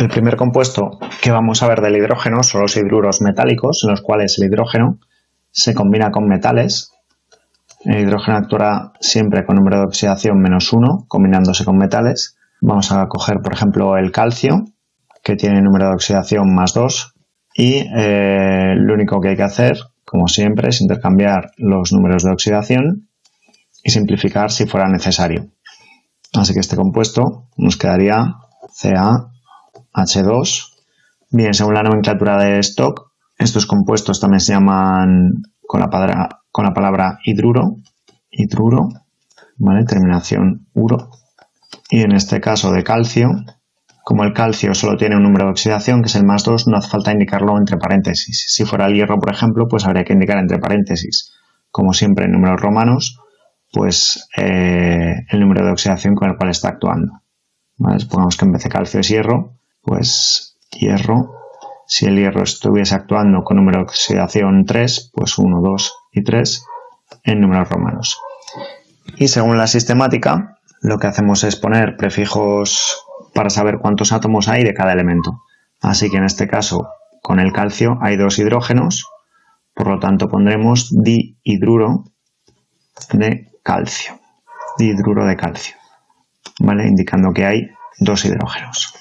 El primer compuesto que vamos a ver del hidrógeno son los hidruros metálicos, en los cuales el hidrógeno se combina con metales. El hidrógeno actuará siempre con número de oxidación menos 1, combinándose con metales. Vamos a coger, por ejemplo, el calcio, que tiene número de oxidación más 2. Y eh, lo único que hay que hacer, como siempre, es intercambiar los números de oxidación y simplificar si fuera necesario. Así que este compuesto nos quedaría CaH2. Bien, según la nomenclatura de stock, estos compuestos también se llaman con la palabra, hidruro, hidruro, ¿vale? Terminación uro. Y en este caso de calcio, como el calcio solo tiene un número de oxidación, que es el más 2, no hace falta indicarlo entre paréntesis. Si fuera el hierro, por ejemplo, pues habría que indicar entre paréntesis. Como siempre en números romanos, pues eh, el número de oxidación con el cual está actuando. Supongamos que en vez de calcio es hierro, pues hierro, si el hierro estuviese actuando con número de oxidación 3, pues 1, 2 y 3 en números romanos. Y según la sistemática, lo que hacemos es poner prefijos para saber cuántos átomos hay de cada elemento. Así que en este caso, con el calcio hay dos hidrógenos, por lo tanto pondremos dihidruro de calcio, dihidruro de calcio, ¿vale? Indicando que hay dos hidrógenos.